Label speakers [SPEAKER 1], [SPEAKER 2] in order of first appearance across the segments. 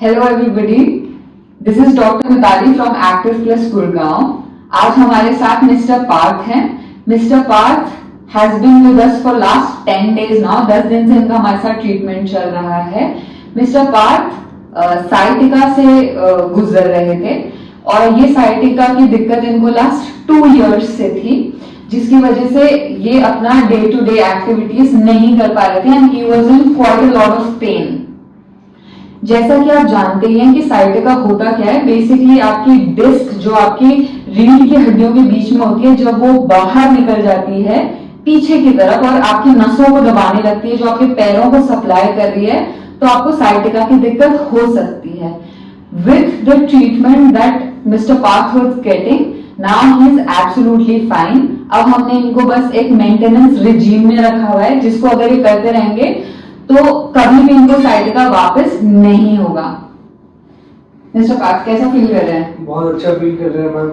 [SPEAKER 1] Hello everybody this is doctor Mitali from active plus Gurgaon आज हमारे साथ mister Parth हैं। Mister Parth has been with us for last ten days now दस दिन से इनका हमारे साथ ट्रीटमेंट चल रहा है। मिस्टर पार्थ साइटिका से गुजर रहे थे। और ये साइटिका की दिक्कत इनको लास्ट टू इयर्स से थी, जिसकी वजह से ये अपना डे टू डे एक्टिविटीज़ नहीं कर पा रहे थे। And he was in quite lot of pain जैसा कि आप जानते हैं कि साइटिका होता क्या है बेसिकली आपकी डिस्क जो आपकी रीढ़ की हड्डियों के बीच में होती है, जब वो बाहर निकल जाती है, पीछे की तरफ़ और आपकी नसों को दबाने लगती है, जो आपके पैरों को सप्लाई कर रही है तो आपको साइटिका की दिक्कत हो सकती है। With the treatment that mister Parth was getting now he is absolutely fine अब हमने इनको बस एक मेंटेनेंस रिजीम में रखा हुआ है, जिसको अगर ये करते रहेंगे तो कभी भी इनको साइटिका वापस नहीं होगा। कैसा फील कर रहे हैं?
[SPEAKER 2] बहुत अच्छा फील कर रहे हैं मैम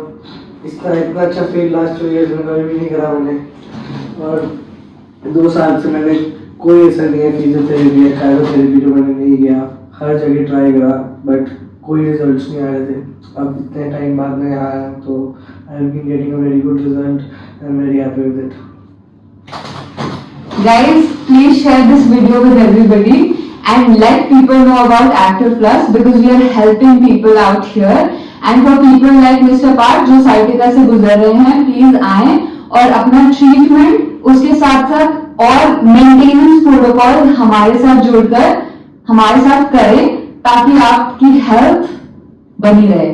[SPEAKER 2] इतना इतना अच्छा फील लास्ट टू इयर्स में कभी भी नहीं करा मैंने। और दो साल से मैंने कोई ऐसा नहीं है फिजियोथेरेपी या कायरोथेरेपी जो मैंने नहीं किया। हर जगह ट्राई करा बट कोई रिजल्ट्स नहीं आ रहे थे। अब इतने टाइम बाद में आया तो I been getting a very good result I am very happy with it
[SPEAKER 1] Guys, please share this video with everybody and let people know about Active Plus because we are helping people out here. And for people like Mr. Park जो sciatica से गुजर रहे हैं please आए और अपना treatment उसके साथ साथ और मेंटेनेंस प्रोटोकॉल हमारे साथ जुड़कर हमारे साथ करें ताकि आपकी हेल्थ बनी रहे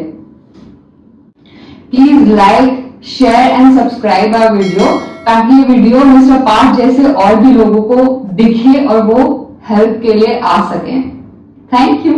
[SPEAKER 1] please like share and subscribe our video ताकि ये वीडियो मिस्टर पार्ट जैसे और भी लोगों को दिखे और वो हेल्प के लिए आ सके। Thank you